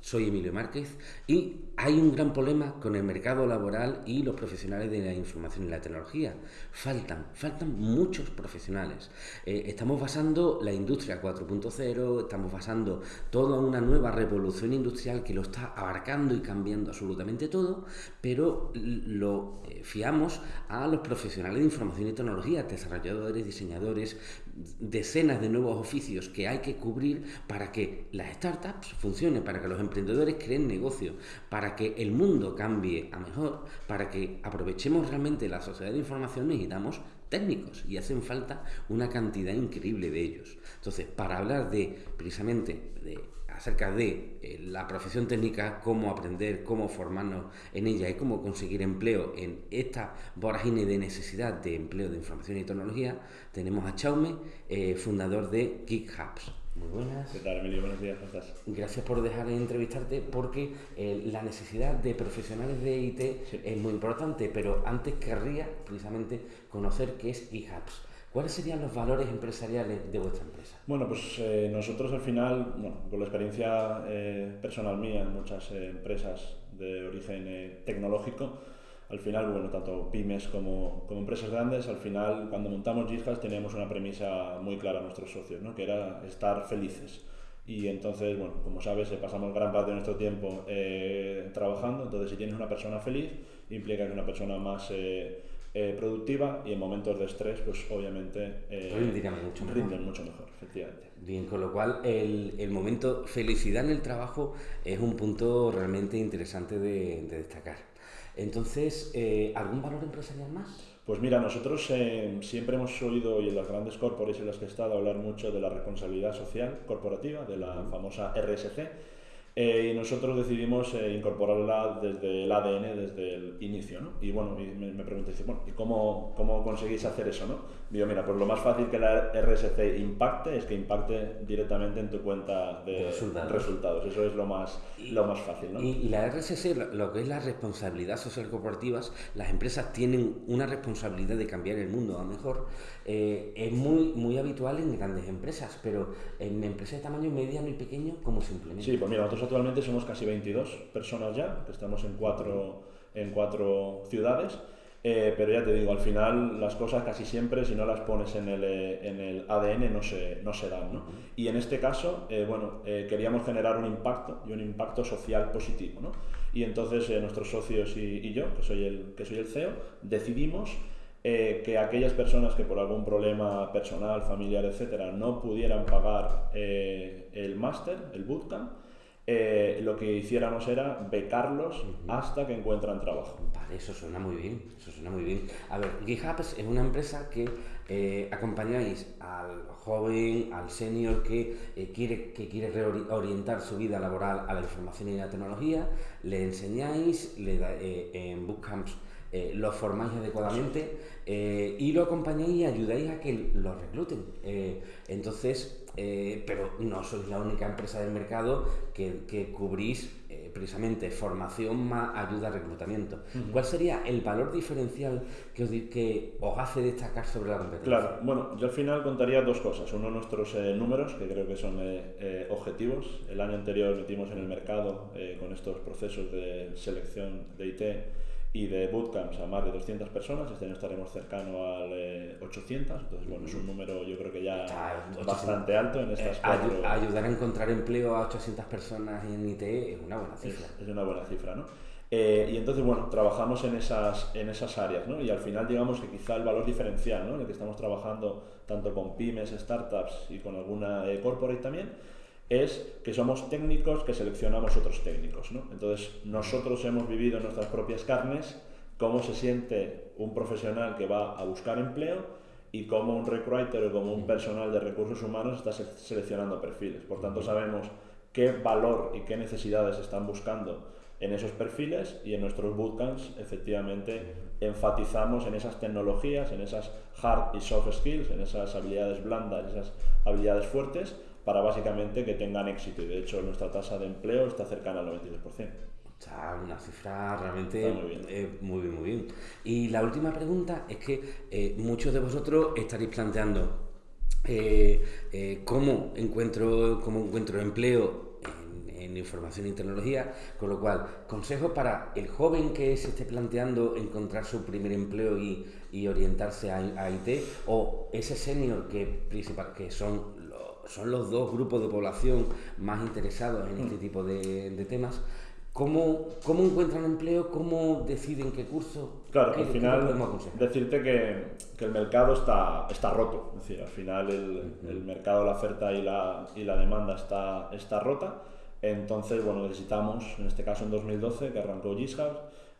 soy Emilio Márquez y hay un gran problema con el mercado laboral y los profesionales de la información y la tecnología. Faltan, faltan muchos profesionales. Eh, estamos basando la industria 4.0, estamos basando toda una nueva revolución industrial que lo está abarcando y cambiando absolutamente todo, pero lo eh, fiamos a los profesionales de información y tecnología, desarrolladores, diseñadores, decenas de nuevos oficios que hay que cubrir para que las startups funcionen, para que los emprendedores creen negocio, para que el mundo cambie a mejor, para que aprovechemos realmente la sociedad de información, necesitamos técnicos y hacen falta una cantidad increíble de ellos. Entonces, para hablar de precisamente de, acerca de eh, la profesión técnica, cómo aprender, cómo formarnos en ella y cómo conseguir empleo en esta vorágine de necesidad de empleo de información y tecnología, tenemos a Chaume, eh, fundador de Geek Hubs. Muy buenas. ¿Qué tal, Emilio? Buenos días, ¿cómo estás? Gracias por dejar de entrevistarte porque eh, la necesidad de profesionales de IT es muy importante, pero antes querría precisamente conocer qué es eHubs. ¿Cuáles serían los valores empresariales de vuestra empresa? Bueno, pues eh, nosotros al final, bueno, con la experiencia eh, personal mía en muchas empresas de origen tecnológico, al final, bueno, tanto pymes como, como empresas grandes, al final, cuando montamos GitHub teníamos una premisa muy clara a nuestros socios, ¿no? que era estar felices. Y entonces, bueno, como sabes, eh, pasamos gran parte de nuestro tiempo eh, trabajando, entonces si tienes una persona feliz, implica que es una persona más eh, productiva y en momentos de estrés, pues obviamente mucho mejor. rinden mucho mejor, efectivamente. Bien, con lo cual el, el, momento felicidad en el trabajo es un punto realmente interesante de, de destacar. Entonces, eh, ¿algún valor empresarial más? Pues mira, nosotros eh, siempre hemos oído, y en las grandes corporaciones en las que he estado, hablar mucho de la responsabilidad social corporativa, de la famosa RSC, eh, y nosotros decidimos incorporarla desde el ADN, desde el inicio. ¿no? Y bueno, me, me pregunté, bueno, ¿y cómo, cómo conseguís hacer eso? ¿no? Digo, mira, pues lo más fácil que la RSC impacte es que impacte directamente en tu cuenta de, resultados. Eso es lo más, lo más fácil. ¿no? Y, la RSC, lo que es la responsabilidad social corporativa, las empresas tienen una responsabilidad de cambiar el mundo a mejor. Eh, es muy, muy habitual en grandes empresas, pero en empresas de tamaño mediano y pequeño, ¿cómo se implementa? Sí, pues mira, nosotros actualmente somos casi 22 personas ya, estamos en cuatro, en cuatro ciudades. Eh, pero ya te digo, al final las cosas casi siempre, si no las pones en el, eh, en el ADN, no se, no se dan. ¿no? Y en este caso, eh, bueno, queríamos generar un impacto y un impacto social positivo. ¿no? Y entonces nuestros socios y, y, yo, que soy el, que soy el CEO, decidimos que aquellas personas que por algún problema personal, familiar, etcétera, no pudieran pagar el máster, el bootcamp, eh, lo que hiciéramos era becarlos hasta que encuentran trabajo. Vale, eso suena muy bien, eso suena muy bien. A ver, GitHub es una empresa que eh, acompañáis al joven, al senior que, eh, quiere, que quiere reorientar su vida laboral a la información y la tecnología, le enseñáis, le da, en bootcamps lo formáis adecuadamente y lo acompañáis y ayudáis a que lo recluten. entonces, eh, pero no sois la única empresa del mercado que, que cubrís eh, precisamente formación más ayuda a reclutamiento. ¿Cuál sería el valor diferencial que os, que os, hace destacar sobre la competencia? Claro, bueno, yo al final contaría dos cosas. Uno, nuestros eh, números, que creo que son objetivos. El año anterior metimos en el mercado con estos procesos de selección de IT y de bootcamps a más de 200 personas. Este año estaremos cercano al 800, eh, entonces bueno, es un número yo creo que ya bastante alto en estas eh, Ayudar a encontrar empleo a 800 personas en IT es una buena cifra. Es, una buena cifra, ¿no? Eh, y entonces, bueno, trabajamos en esas, en esas áreas, ¿no? Y al final, digamos que quizá el valor diferencial, ¿no? En el que estamos trabajando tanto con pymes, startups y con alguna corporate también, es que somos técnicos que seleccionamos otros técnicos. ¿no? Entonces, nosotros hemos vivido en nuestras propias carnes cómo se siente un profesional que va a buscar empleo y cómo un recruiter o como un personal de recursos humanos está seleccionando perfiles. Por tanto, sabemos qué valor y qué necesidades están buscando en esos perfiles y en nuestros bootcamps efectivamente enfatizamos en esas tecnologías, en esas hard y soft skills, en esas habilidades blandas, esas habilidades fuertes para básicamente que tengan éxito. Y de hecho nuestra tasa de empleo está cercana al 92%. O sea, una cifra realmente muy bien. Eh, muy bien, muy bien. Y la última pregunta es que eh, muchos de vosotros estaréis planteando eh, cómo, encuentro, cómo encuentro empleo en, información y tecnología, con lo cual, consejos para el joven que se esté planteando encontrar su primer empleo y, orientarse a, IT, o ese senior que, principal, que son son los dos grupos de población más interesados en este mm. tipo de temas, ¿Cómo, ¿Cómo, encuentran empleo? ¿Cómo deciden qué curso? Claro, al final decirte que, que, el mercado está, está roto. Es decir, al final el, el mercado, la oferta y la, y la demanda está, está rota. Entonces, bueno, necesitamos, en este caso en 2012, que arrancó GitHub,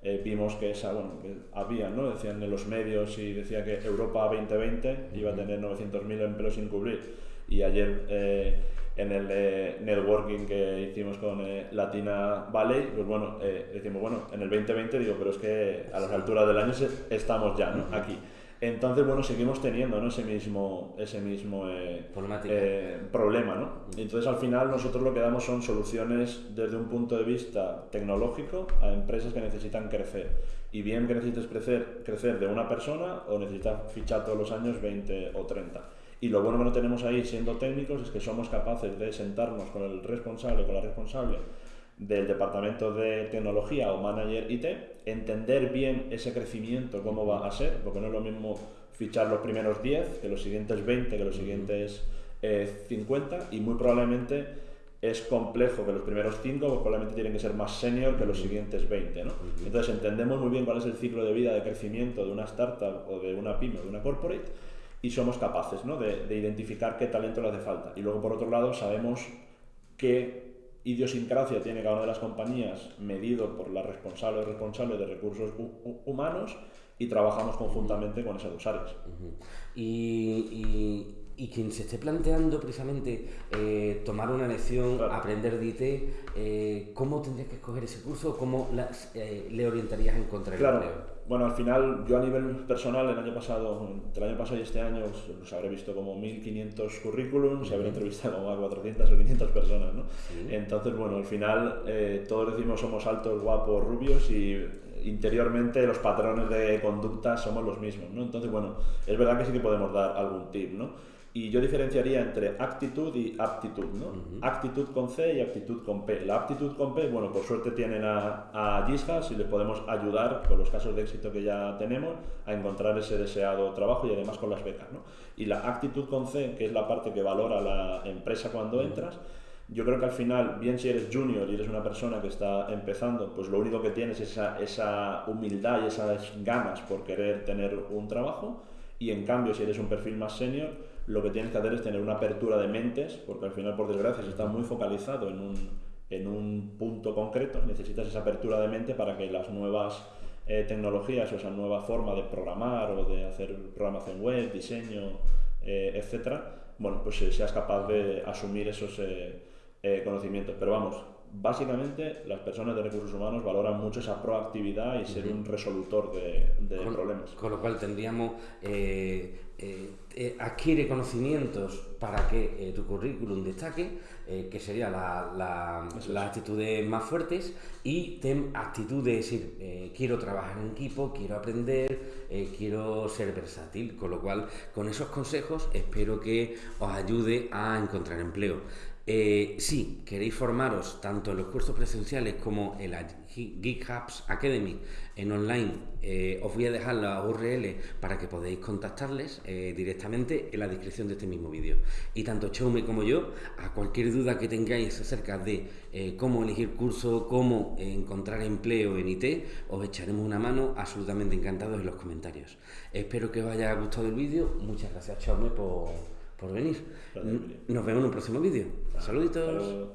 eh, vimos que, esa, bueno, que había, ¿no? Decían en los medios y decía que Europa 2020 iba a tener 900.000 empleos sin cubrir. Y ayer... Eh, en el eh, networking que hicimos con eh, Latina Valley, pues bueno, eh, decimos, bueno, en el 2020 digo, pero es que a las alturas del año estamos ya, ¿no? Aquí. Entonces, bueno, seguimos teniendo ¿no? ese mismo, ese mismo problema, ¿no? Entonces, al final, nosotros lo que damos son soluciones desde un punto de vista tecnológico a empresas que necesitan crecer. Y bien que necesites crecer, crecer de una persona o necesitas fichar todos los años 20 o 30. Y lo bueno que no tenemos ahí siendo técnicos es que somos capaces de sentarnos con el responsable, con la responsable del departamento de tecnología o manager IT, entender bien ese crecimiento, cómo va a ser, porque no es lo mismo fichar los primeros 10 que los siguientes 20, que los siguientes 50, eh, y muy probablemente es complejo que los primeros 5 pues probablemente tienen que ser más senior que los siguientes 20. ¿no? Entonces entendemos muy bien cuál es el ciclo de vida de crecimiento de una startup o de una pyme o de una corporate y somos capaces ¿no? de, de, identificar qué talento le hace falta. Y luego, por otro lado, sabemos qué idiosincrasia tiene cada una de las compañías medido por la responsable o responsable de recursos humanos y trabajamos conjuntamente con esas dos áreas. y, y, quien se esté planteando precisamente eh, tomar una lección, aprender de IT, eh, ¿cómo tendrías que escoger ese curso? ¿Cómo las, eh, le orientarías a encontrar el claro. Bueno, al final, yo a nivel personal, el año pasado, entre el año pasado y este año, pues, habré visto como 1.500 currículums y habré entrevistado como a 400 o 500 personas, ¿no? Entonces, bueno, al final eh, todos decimos somos altos, guapos, rubios y interiormente los patrones de conducta somos los mismos, ¿no? Entonces, bueno, es verdad que sí que podemos dar algún tip, ¿no? Y yo diferenciaría entre actitud y aptitud, ¿no? Actitud con C y actitud con P. La aptitud con P, bueno, por suerte tienen a, a GitHub y les podemos ayudar con los casos de éxito que ya tenemos a encontrar ese deseado trabajo y además con las becas, ¿no? Y la actitud con C, que es la parte que valora la empresa cuando entras, yo creo que al final, bien si eres junior y eres una persona que está empezando, pues lo único que tienes es esa, esa humildad y esas ganas por querer tener un trabajo. Y en cambio, si eres un perfil más senior, lo que tienes que hacer es tener una apertura de mentes, porque al final, por desgracia, se está muy focalizado en un, en un punto concreto, necesitas esa apertura de mente para que las nuevas eh, tecnologías o esa nueva forma de programar o de hacer programación web, diseño, eh, etcétera, bueno, pues eh, seas capaz de asumir esos conocimientos. Pero vamos, básicamente las personas de recursos humanos valoran mucho esa proactividad y ser un resolutor de, problemas. Con lo cual tendríamos, eh, eh, eh, adquiere conocimientos para que tu currículum destaque, que sería la, la, las actitudes más fuertes, y ten actitud de decir, quiero trabajar en equipo, quiero aprender, quiero ser versátil, con lo cual con esos consejos espero que os ayude a encontrar empleo. Eh, si queréis formaros tanto en los cursos presenciales como en la GitHubs Academy en online, eh, os voy a dejar la URL para que podáis contactarles eh, directamente en la descripción de este mismo vídeo. Y tanto Chaume como yo, a cualquier duda que tengáis acerca de cómo elegir curso, cómo encontrar empleo en IT, os echaremos una mano absolutamente encantados en los comentarios. Espero que os haya gustado el vídeo. Muchas gracias Chaume por por venir. Nos vemos en un próximo vídeo. Saluditos.